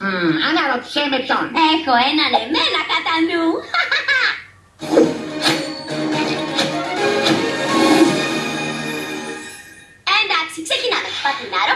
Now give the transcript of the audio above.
Mm, αναρωτιέ με ποιον. Έχω έναν εμένα κατά νου. Εντάξει, ξεκινάμε. Πατινάρο,